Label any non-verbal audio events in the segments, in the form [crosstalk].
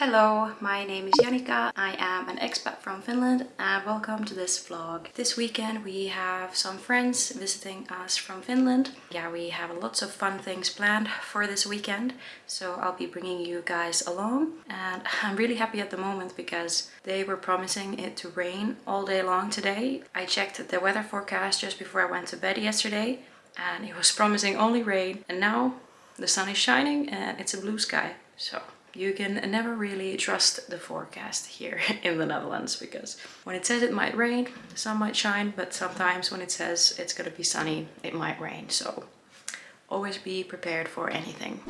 Hello, my name is Janika. I am an expat from Finland and welcome to this vlog. This weekend we have some friends visiting us from Finland. Yeah, we have lots of fun things planned for this weekend, so I'll be bringing you guys along. And [laughs] I'm really happy at the moment because they were promising it to rain all day long today. I checked the weather forecast just before I went to bed yesterday and it was promising only rain and now the sun is shining and it's a blue sky. So you can never really trust the forecast here [laughs] in the Netherlands because when it says it might rain, the sun might shine, but sometimes when it says it's gonna be sunny, it might rain. So always be prepared for anything.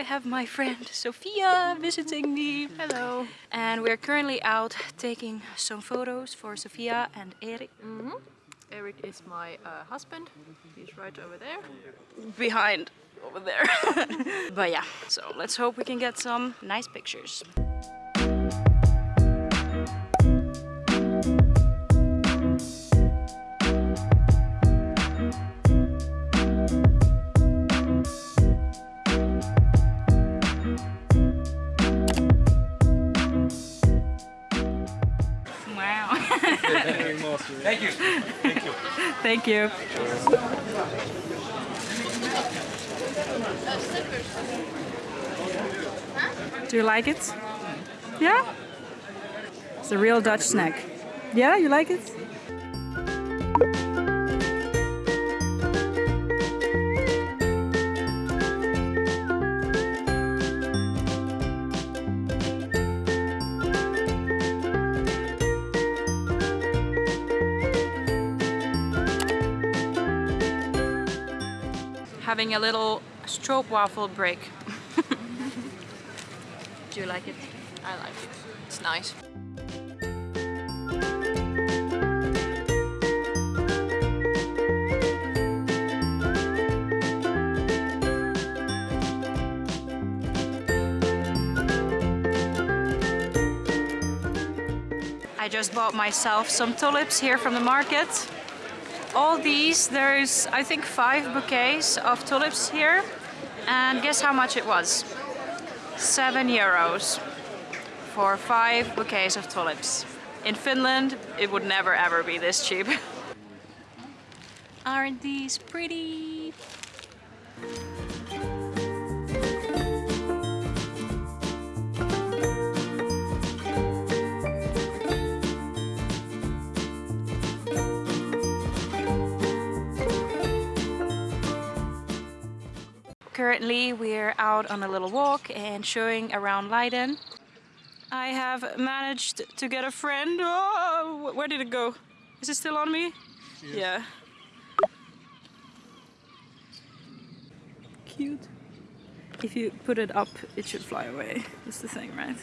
I have my friend Sophia visiting me. Hello. And we're currently out taking some photos for Sophia and Erik. Mm -hmm. Erik is my uh, husband. He's right over there. Behind over there. [laughs] but yeah, so let's hope we can get some nice pictures. Thank you. Do you like it? Yeah? It's a real Dutch snack. Yeah, you like it? Having a little stroopwafel break. [laughs] Do you like it? I like it. It's nice. I just bought myself some tulips here from the market all these, there's I think five bouquets of tulips here. And guess how much it was? Seven euros for five bouquets of tulips. In Finland, it would never ever be this cheap. Aren't these pretty? Currently we're out on a little walk and showing around Leiden. I have managed to get a friend. Oh, where did it go? Is it still on me? Yes. Yeah. Cute. If you put it up, it should fly away. That's the thing, right?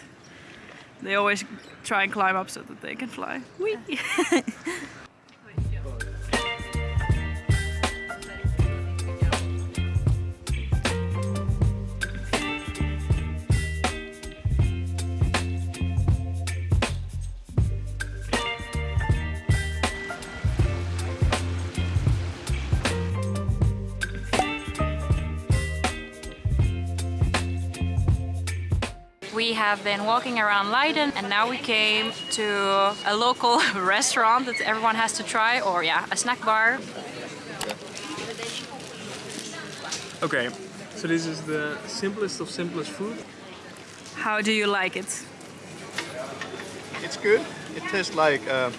They always try and climb up so that they can fly. Whee! [laughs] have been walking around Leiden and now we came to a local [laughs] restaurant that everyone has to try or yeah, a snack bar. Okay, so this is the simplest of simplest food. How do you like it? It's good. It tastes like uh,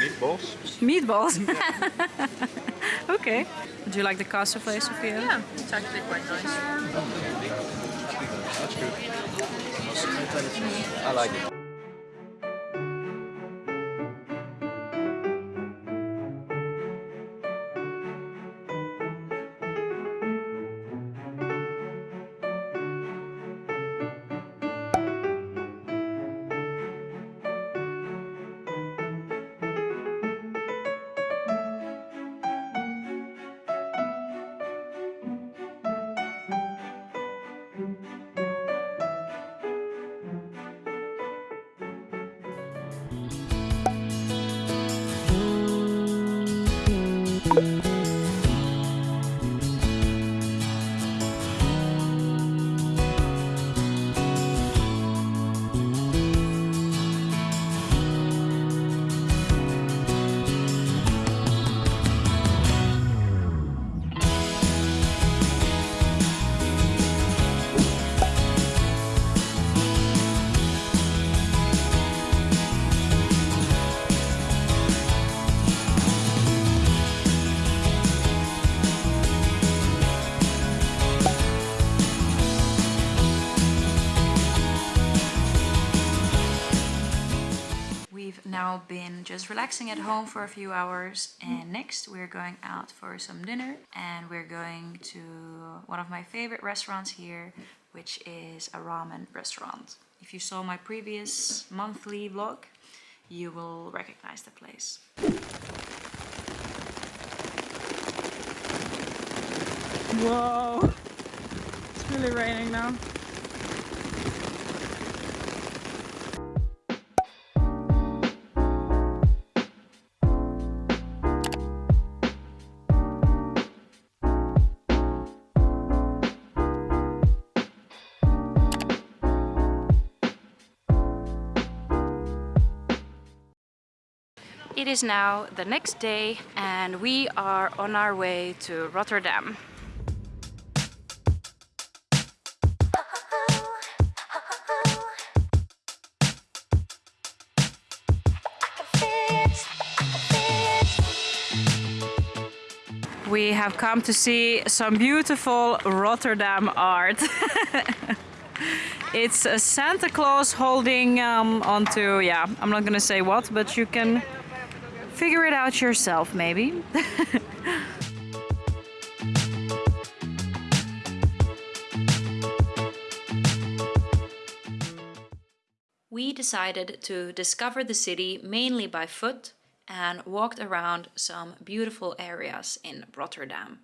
meatballs. Meatballs? [laughs] okay. Do you like the cassoulet, Sophia? Yeah, it's actually quite nice. That's good. I like it. Been just relaxing at home for a few hours and next we're going out for some dinner and we're going to one of my favorite restaurants here which is a ramen restaurant. If you saw my previous monthly vlog you will recognize the place. Whoa! It's really raining now. It is now the next day and we are on our way to Rotterdam. We have come to see some beautiful Rotterdam art. [laughs] it's a Santa Claus holding um, onto, yeah, I'm not gonna say what, but you can figure it out yourself maybe. [laughs] we decided to discover the city mainly by foot and walked around some beautiful areas in Rotterdam.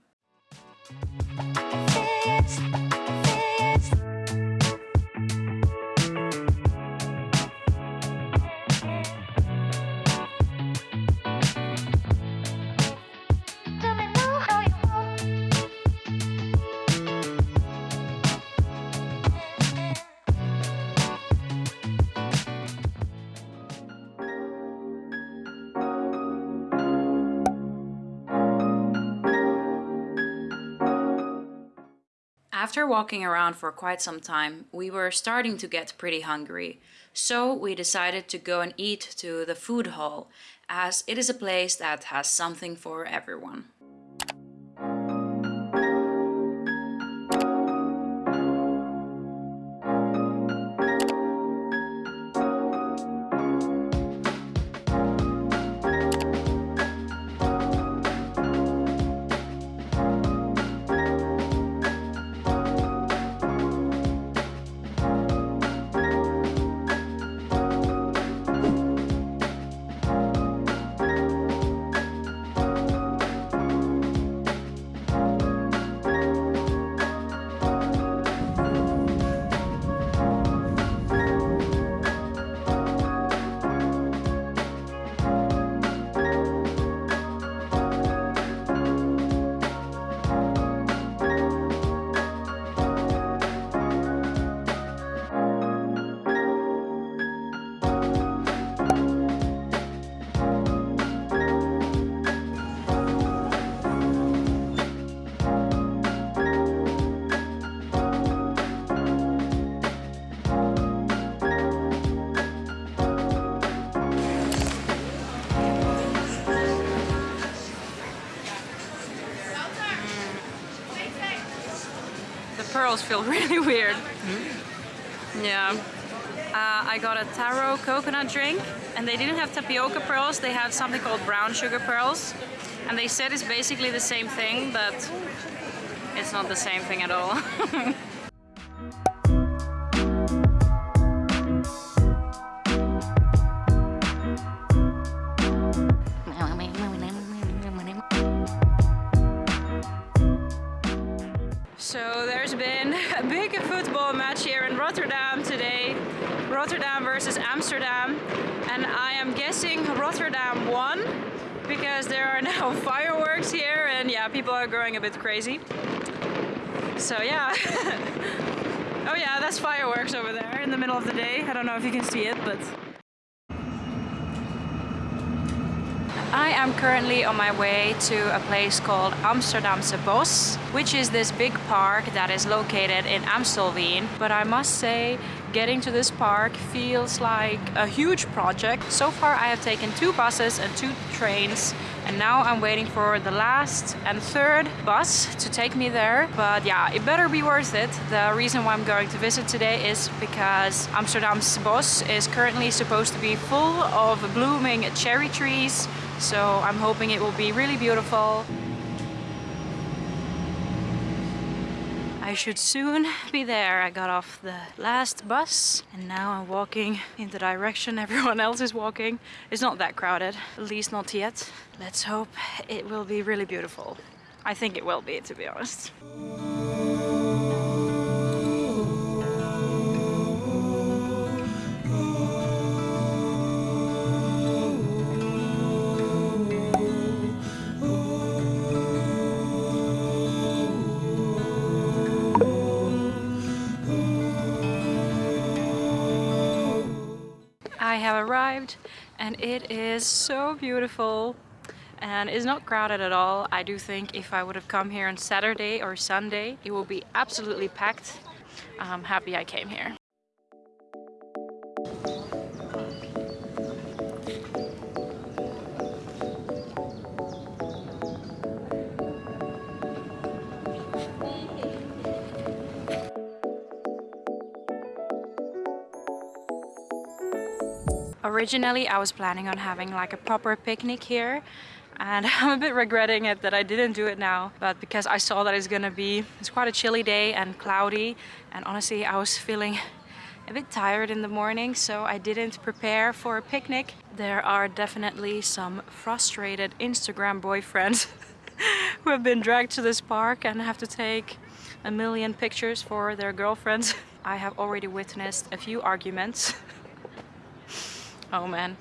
After walking around for quite some time, we were starting to get pretty hungry. So we decided to go and eat to the food hall, as it is a place that has something for everyone. Pearls feel [laughs] really weird. Mm. Yeah. Uh, I got a taro coconut drink and they didn't have tapioca pearls, they had something called brown sugar pearls. And they said it's basically the same thing, but it's not the same thing at all. [laughs] Amsterdam. And I am guessing Rotterdam won because there are [laughs] now fireworks here and yeah, people are going a bit crazy. So yeah. [laughs] oh yeah, that's fireworks over there in the middle of the day. I don't know if you can see it, but I am currently on my way to a place called Amsterdamse Bos, which is this big park that is located in Amstelveen. But I must say, getting to this park feels like a huge project. So far I have taken two buses and two trains and now I'm waiting for the last and third bus to take me there. But yeah, it better be worth it. The reason why I'm going to visit today is because Amsterdamse Bos is currently supposed to be full of blooming cherry trees. So I'm hoping it will be really beautiful. I should soon be there. I got off the last bus and now I'm walking in the direction everyone else is walking. It's not that crowded, at least not yet. Let's hope it will be really beautiful. I think it will be, to be honest. I have arrived and it is so beautiful and it's not crowded at all. I do think if I would have come here on Saturday or Sunday, it will be absolutely packed. I'm happy I came here. Originally I was planning on having like a proper picnic here and [laughs] I'm a bit regretting it that I didn't do it now but because I saw that it's gonna be it's quite a chilly day and cloudy and honestly I was feeling a bit tired in the morning so I didn't prepare for a picnic. There are definitely some frustrated Instagram boyfriends [laughs] who have been dragged to this park and have to take a million pictures for their girlfriends. [laughs] I have already witnessed a few arguments Oh man.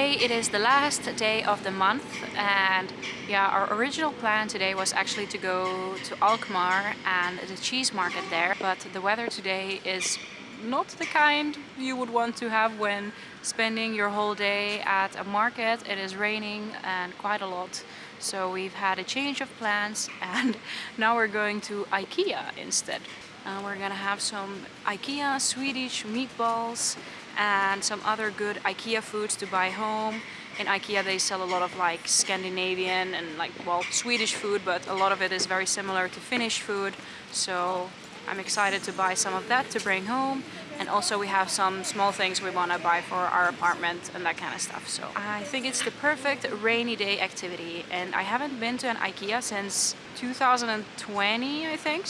Today it is the last day of the month and yeah our original plan today was actually to go to Alkmaar and the cheese market there but the weather today is not the kind you would want to have when spending your whole day at a market. It is raining and quite a lot so we've had a change of plans [laughs] and now we're going to Ikea instead. Uh, we're gonna have some Ikea Swedish meatballs and some other good IKEA foods to buy home. In IKEA they sell a lot of like Scandinavian and like well Swedish food but a lot of it is very similar to Finnish food. So I'm excited to buy some of that to bring home. And also we have some small things we want to buy for our apartment and that kind of stuff. So I think it's the perfect rainy day activity. And I haven't been to an IKEA since 2020 I think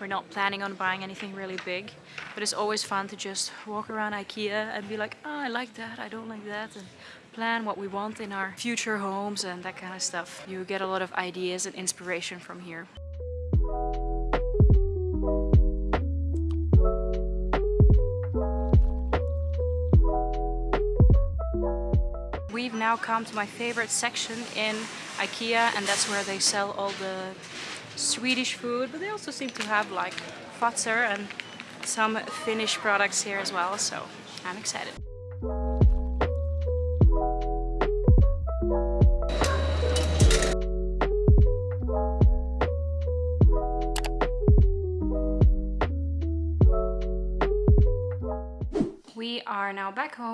We're not planning on buying anything really big, but it's always fun to just walk around Ikea and be like, oh, I like that, I don't like that, and plan what we want in our future homes and that kind of stuff. You get a lot of ideas and inspiration from here. We've now come to my favorite section in IKEA and that's where they sell all the Swedish food, but they also seem to have like Fazer and some Finnish products here as well, so I'm excited.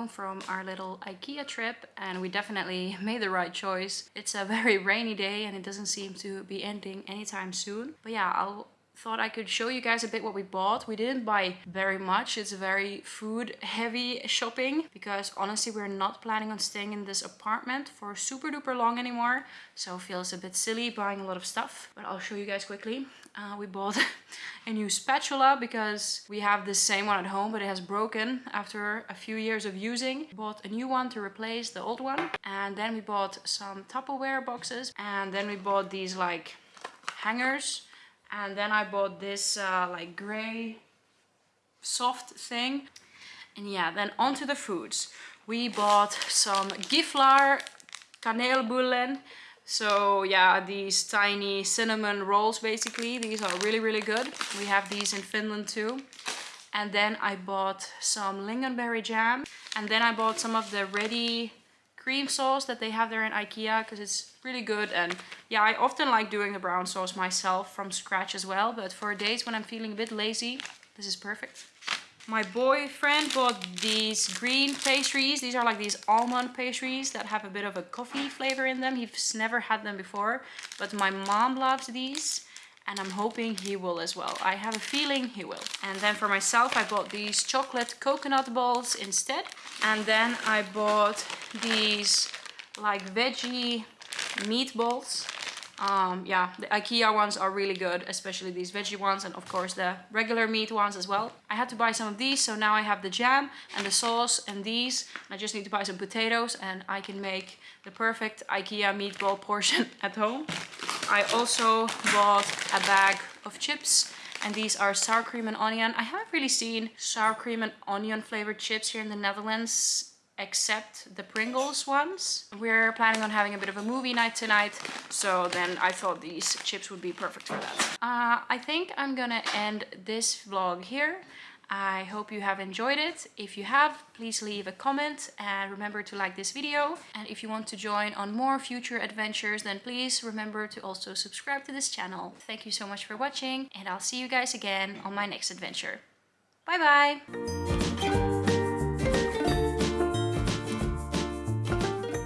Home from our little IKEA trip and we definitely [laughs] made the right choice. It's a very rainy day and it doesn't seem to be ending anytime soon. But yeah, I'll thought I could show you guys a bit what we bought. We didn't buy very much. It's very food heavy shopping because honestly we're not planning on staying in this apartment for super duper long anymore. So feels a bit silly buying a lot of stuff, but I'll show you guys quickly. Uh, we bought [laughs] a new spatula because we have the same one at home but it has broken after a few years of using. Bought a new one to replace the old one and then we bought some Tupperware boxes and then we bought these like hangers and then I bought this uh, like gray soft thing. And yeah then onto the foods. We bought some gifflar kanelbullen so yeah these tiny cinnamon rolls basically. These are really really good. We have these in Finland too. And then I bought some lingonberry jam. And then I bought some of the ready cream sauce that they have there in Ikea because it's really good and yeah I often like doing the brown sauce myself from scratch as well but for days when I'm feeling a bit lazy this is perfect. My boyfriend bought these green pastries. These are like these almond pastries that have a bit of a coffee flavor in them. He's never had them before, but my mom loves these and I'm hoping he will as well. I have a feeling he will. And then for myself, I bought these chocolate coconut balls instead. And then I bought these like veggie meatballs. Um, yeah, the Ikea ones are really good, especially these veggie ones and of course the regular meat ones as well. I had to buy some of these, so now I have the jam and the sauce and these. I just need to buy some potatoes and I can make the perfect Ikea meatball [laughs] portion at home. I also bought a bag of chips and these are sour cream and onion. I haven't really seen sour cream and onion flavored chips here in the Netherlands except the Pringles ones. We're planning on having a bit of a movie night tonight, so then I thought these chips would be perfect for that. Uh, I think I'm gonna end this vlog here. I hope you have enjoyed it. If you have, please leave a comment and remember to like this video. And if you want to join on more future adventures, then please remember to also subscribe to this channel. Thank you so much for watching and I'll see you guys again on my next adventure. Bye bye!